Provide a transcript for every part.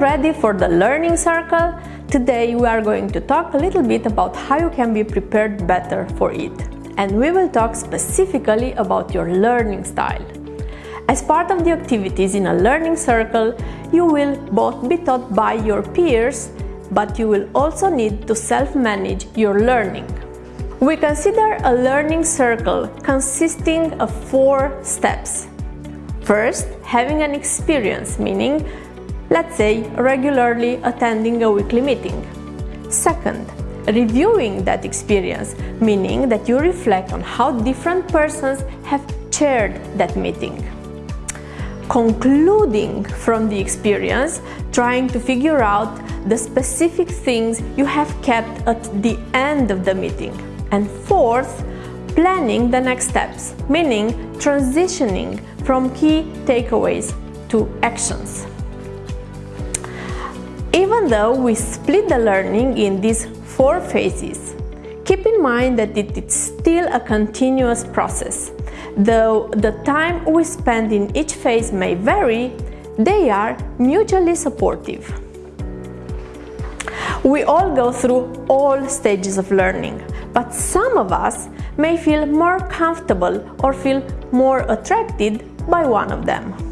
ready for the learning circle? Today we are going to talk a little bit about how you can be prepared better for it. And we will talk specifically about your learning style. As part of the activities in a learning circle, you will both be taught by your peers, but you will also need to self-manage your learning. We consider a learning circle consisting of four steps. First, having an experience, meaning, let's say, regularly attending a weekly meeting. Second, reviewing that experience, meaning that you reflect on how different persons have chaired that meeting. Concluding from the experience, trying to figure out the specific things you have kept at the end of the meeting. And fourth, planning the next steps, meaning transitioning from key takeaways to actions. Even though we split the learning in these four phases, keep in mind that it is still a continuous process. Though the time we spend in each phase may vary, they are mutually supportive. We all go through all stages of learning, but some of us may feel more comfortable or feel more attracted by one of them.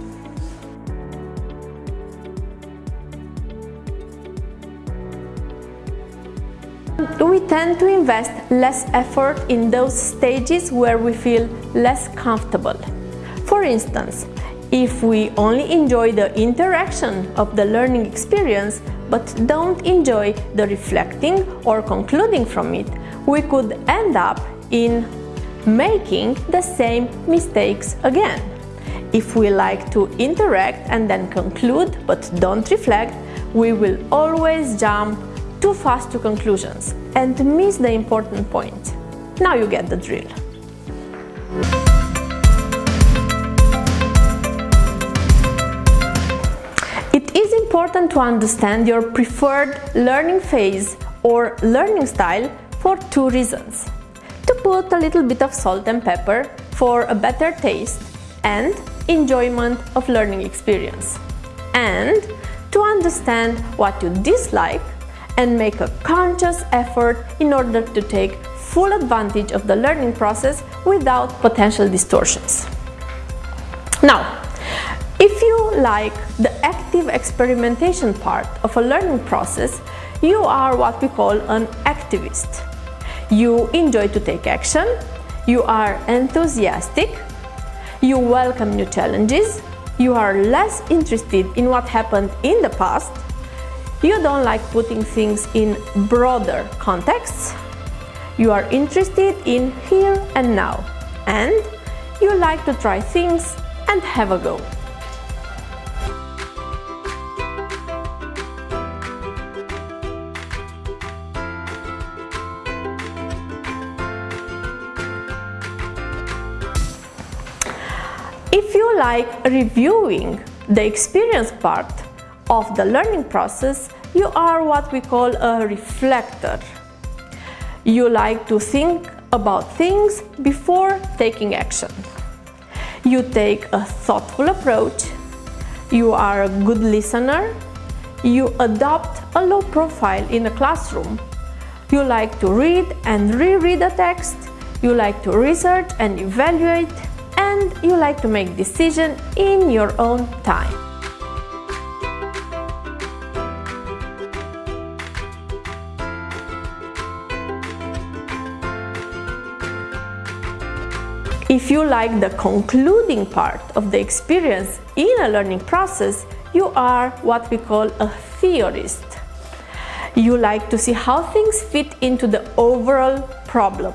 We tend to invest less effort in those stages where we feel less comfortable. For instance, if we only enjoy the interaction of the learning experience but don't enjoy the reflecting or concluding from it, we could end up in making the same mistakes again. If we like to interact and then conclude but don't reflect, we will always jump too fast to conclusions and miss the important point. Now you get the drill. It is important to understand your preferred learning phase or learning style for two reasons. To put a little bit of salt and pepper for a better taste and enjoyment of learning experience. And to understand what you dislike and make a conscious effort in order to take full advantage of the learning process without potential distortions. Now, if you like the active experimentation part of a learning process, you are what we call an activist. You enjoy to take action, you are enthusiastic, you welcome new challenges, you are less interested in what happened in the past, you don't like putting things in broader contexts, you are interested in here and now, and you like to try things and have a go. If you like reviewing the experience part of the learning process, you are what we call a reflector. You like to think about things before taking action. You take a thoughtful approach. You are a good listener. You adopt a low profile in a classroom. You like to read and reread a text. You like to research and evaluate and you like to make decisions in your own time. If you like the concluding part of the experience in a learning process, you are what we call a theorist. You like to see how things fit into the overall problem.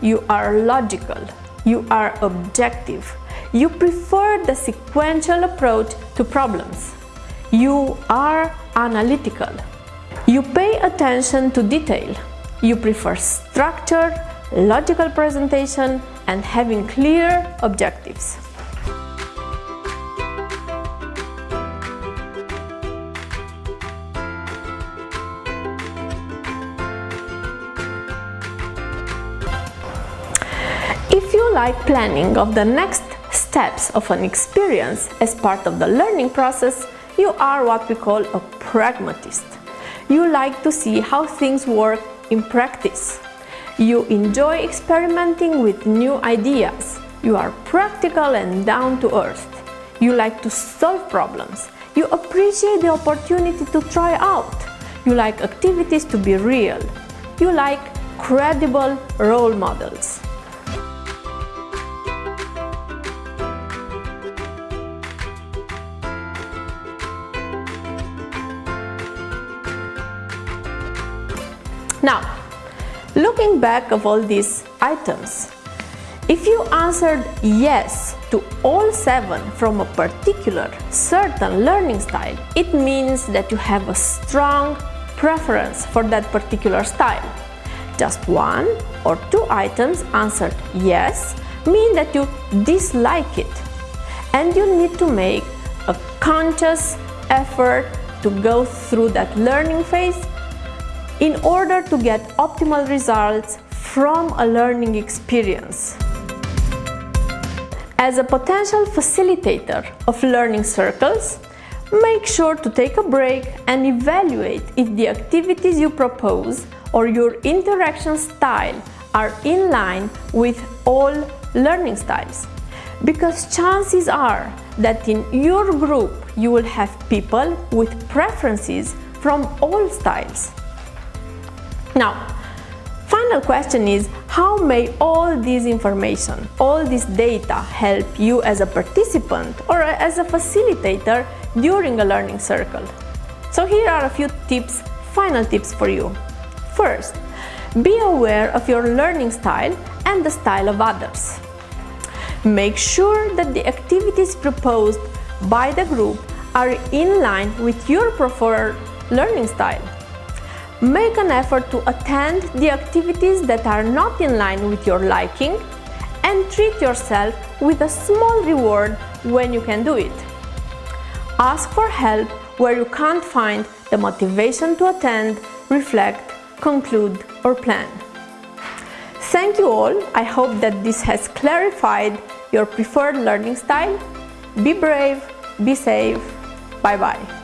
You are logical. You are objective. You prefer the sequential approach to problems. You are analytical. You pay attention to detail. You prefer structure, logical presentation, and having clear objectives. If you like planning of the next steps of an experience as part of the learning process, you are what we call a pragmatist. You like to see how things work in practice. You enjoy experimenting with new ideas. You are practical and down to earth. You like to solve problems. You appreciate the opportunity to try out. You like activities to be real. You like credible role models. Now, looking back of all these items, if you answered yes to all seven from a particular certain learning style, it means that you have a strong preference for that particular style. Just one or two items answered yes mean that you dislike it and you need to make a conscious effort to go through that learning phase in order to get optimal results from a learning experience. As a potential facilitator of learning circles, make sure to take a break and evaluate if the activities you propose or your interaction style are in line with all learning styles. Because chances are that in your group you will have people with preferences from all styles. Now, final question is how may all this information, all this data help you as a participant or as a facilitator during a learning circle? So here are a few tips, final tips for you. First, be aware of your learning style and the style of others. Make sure that the activities proposed by the group are in line with your preferred learning style. Make an effort to attend the activities that are not in line with your liking and treat yourself with a small reward when you can do it. Ask for help where you can't find the motivation to attend, reflect, conclude or plan. Thank you all. I hope that this has clarified your preferred learning style. Be brave, be safe. Bye bye.